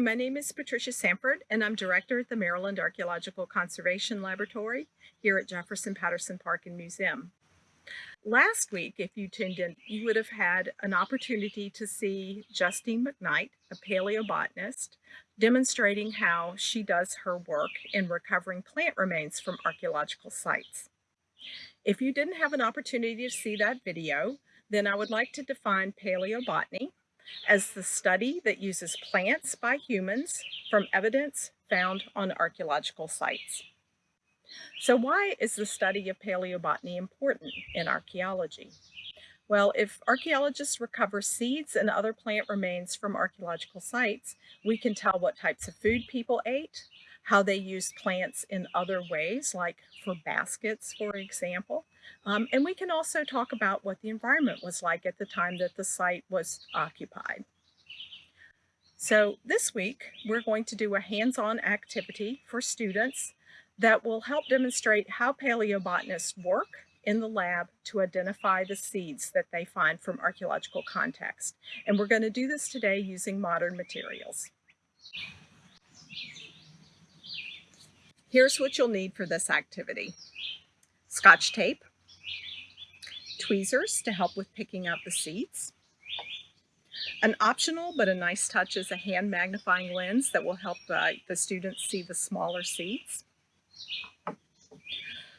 my name is Patricia Sanford, and I'm director at the Maryland Archaeological Conservation Laboratory here at Jefferson Patterson Park and Museum. Last week, if you tuned in, you would have had an opportunity to see Justine McKnight, a paleobotanist, demonstrating how she does her work in recovering plant remains from archaeological sites. If you didn't have an opportunity to see that video, then I would like to define paleobotany as the study that uses plants by humans from evidence found on archaeological sites. So why is the study of paleobotany important in archaeology? Well, if archaeologists recover seeds and other plant remains from archaeological sites, we can tell what types of food people ate, how they used plants in other ways, like for baskets, for example. Um, and we can also talk about what the environment was like at the time that the site was occupied. So this week, we're going to do a hands-on activity for students that will help demonstrate how paleobotanists work in the lab to identify the seeds that they find from archaeological context. And we're going to do this today using modern materials. Here's what you'll need for this activity. Scotch tape, tweezers to help with picking out the seeds, an optional but a nice touch is a hand magnifying lens that will help uh, the students see the smaller seeds.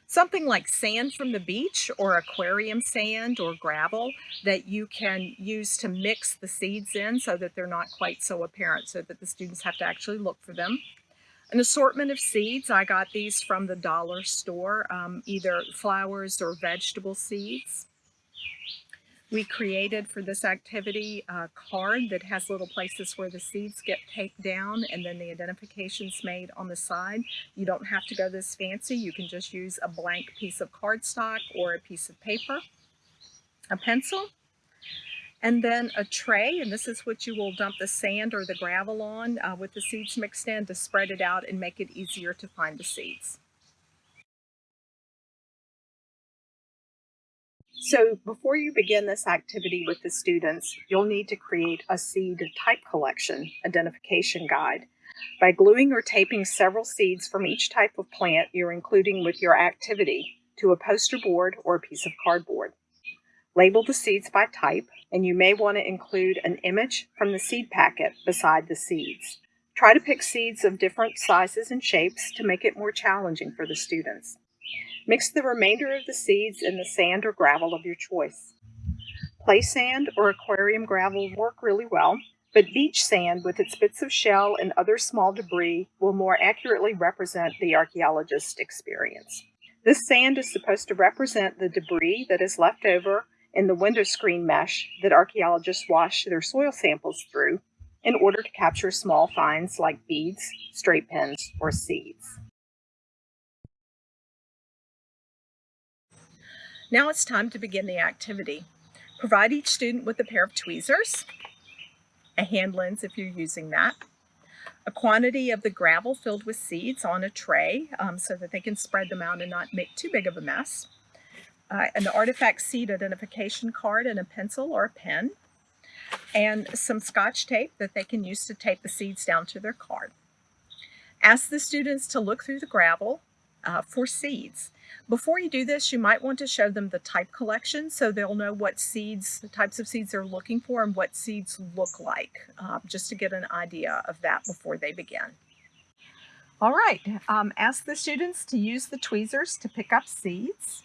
Something like sand from the beach or aquarium sand or gravel that you can use to mix the seeds in so that they're not quite so apparent so that the students have to actually look for them. An assortment of seeds. I got these from the dollar store, um, either flowers or vegetable seeds. We created for this activity a card that has little places where the seeds get taped down and then the identifications made on the side. You don't have to go this fancy. You can just use a blank piece of cardstock or a piece of paper, a pencil, and then a tray, and this is what you will dump the sand or the gravel on uh, with the seeds mixed in to spread it out and make it easier to find the seeds. So before you begin this activity with the students, you'll need to create a seed type collection identification guide. By gluing or taping several seeds from each type of plant you're including with your activity to a poster board or a piece of cardboard. Label the seeds by type, and you may want to include an image from the seed packet beside the seeds. Try to pick seeds of different sizes and shapes to make it more challenging for the students. Mix the remainder of the seeds in the sand or gravel of your choice. Play sand or aquarium gravel work really well, but beach sand with its bits of shell and other small debris will more accurately represent the archaeologist's experience. This sand is supposed to represent the debris that is left over in the window screen mesh that archaeologists wash their soil samples through in order to capture small finds like beads, straight pins, or seeds. Now it's time to begin the activity. Provide each student with a pair of tweezers, a hand lens if you're using that, a quantity of the gravel filled with seeds on a tray um, so that they can spread them out and not make too big of a mess, uh, an artifact seed identification card and a pencil or a pen, and some scotch tape that they can use to tape the seeds down to their card. Ask the students to look through the gravel uh, for seeds. Before you do this, you might want to show them the type collection so they'll know what seeds, the types of seeds they're looking for and what seeds look like, uh, just to get an idea of that before they begin. All right, um, ask the students to use the tweezers to pick up seeds.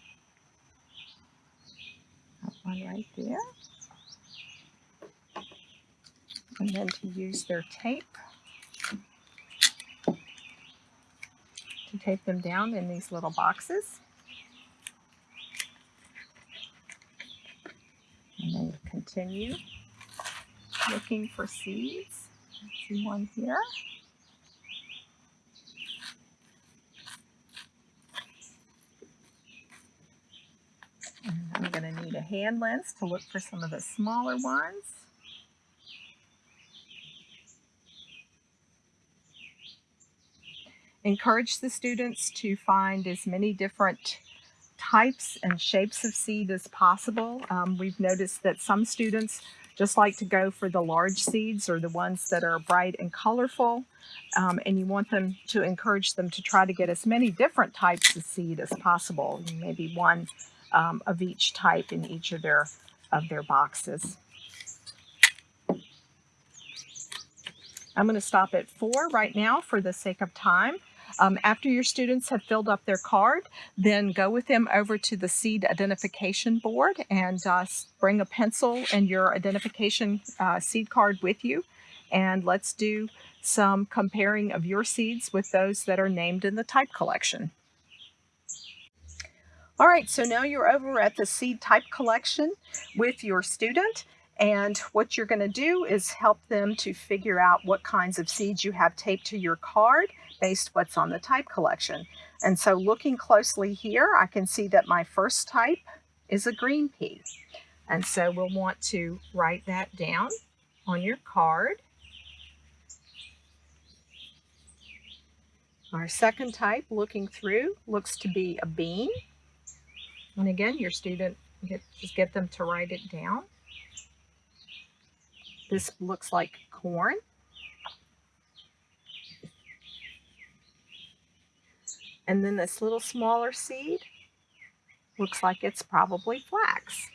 Right there. And then to use their tape to tape them down in these little boxes. And then continue looking for seeds. I see one here. And I'm going to need a hand lens to look for some of the smaller ones. encourage the students to find as many different types and shapes of seed as possible. Um, we've noticed that some students just like to go for the large seeds or the ones that are bright and colorful. Um, and you want them to encourage them to try to get as many different types of seed as possible, maybe one um, of each type in each of their of their boxes. I'm going to stop at four right now for the sake of time. Um, after your students have filled up their card, then go with them over to the seed identification board and uh, bring a pencil and your identification uh, seed card with you. And let's do some comparing of your seeds with those that are named in the type collection. All right, so now you're over at the seed type collection with your student and what you're going to do is help them to figure out what kinds of seeds you have taped to your card based what's on the type collection. And so looking closely here, I can see that my first type is a green pea. And so we'll want to write that down on your card. Our second type, looking through, looks to be a bean. And again, your student, just get them to write it down. This looks like corn. And then this little smaller seed looks like it's probably flax.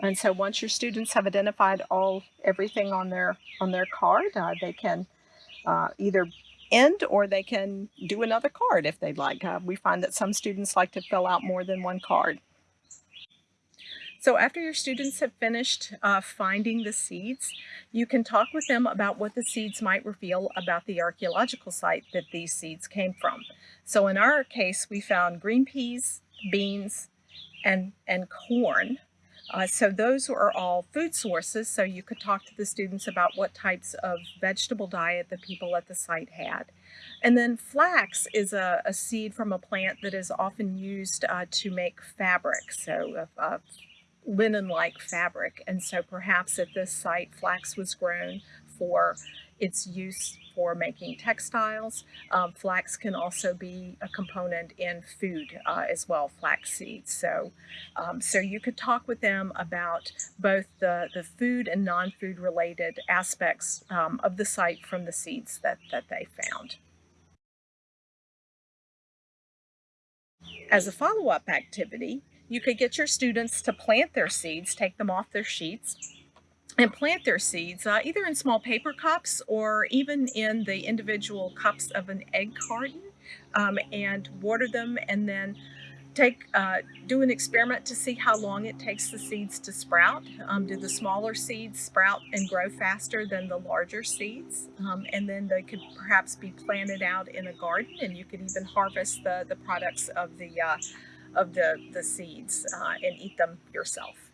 And so once your students have identified all everything on their on their card, uh, they can uh, either end or they can do another card if they'd like. Uh, we find that some students like to fill out more than one card. So after your students have finished uh, finding the seeds, you can talk with them about what the seeds might reveal about the archaeological site that these seeds came from. So in our case, we found green peas, beans, and, and corn. Uh, so those are all food sources, so you could talk to the students about what types of vegetable diet the people at the site had. And then flax is a, a seed from a plant that is often used uh, to make fabric, so uh, uh linen-like fabric. And so perhaps at this site, flax was grown for its use for making textiles. Um, flax can also be a component in food uh, as well, flax seeds. So, um, so you could talk with them about both the, the food and non-food related aspects um, of the site from the seeds that, that they found. As a follow-up activity, you could get your students to plant their seeds, take them off their sheets, and plant their seeds uh, either in small paper cups or even in the individual cups of an egg carton um, and water them and then take uh, do an experiment to see how long it takes the seeds to sprout. Um, do the smaller seeds sprout and grow faster than the larger seeds? Um, and then they could perhaps be planted out in a garden and you could even harvest the, the products of the uh, of the, the seeds uh, and eat them yourself.